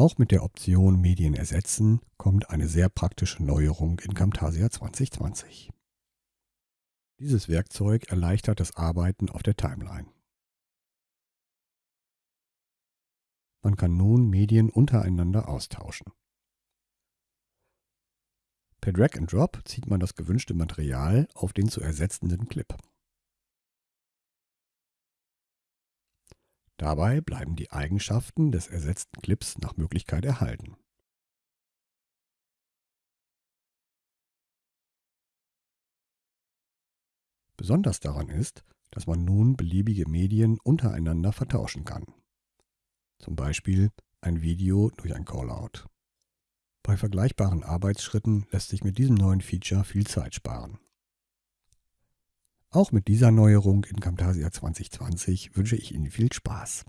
Auch mit der Option Medien ersetzen kommt eine sehr praktische Neuerung in Camtasia 2020. Dieses Werkzeug erleichtert das Arbeiten auf der Timeline. Man kann nun Medien untereinander austauschen. Per Drag and Drop zieht man das gewünschte Material auf den zu ersetzenden Clip. Dabei bleiben die Eigenschaften des ersetzten Clips nach Möglichkeit erhalten. Besonders daran ist, dass man nun beliebige Medien untereinander vertauschen kann. Zum Beispiel ein Video durch ein Callout. Bei vergleichbaren Arbeitsschritten lässt sich mit diesem neuen Feature viel Zeit sparen. Auch mit dieser Neuerung in Camtasia 2020 wünsche ich Ihnen viel Spaß.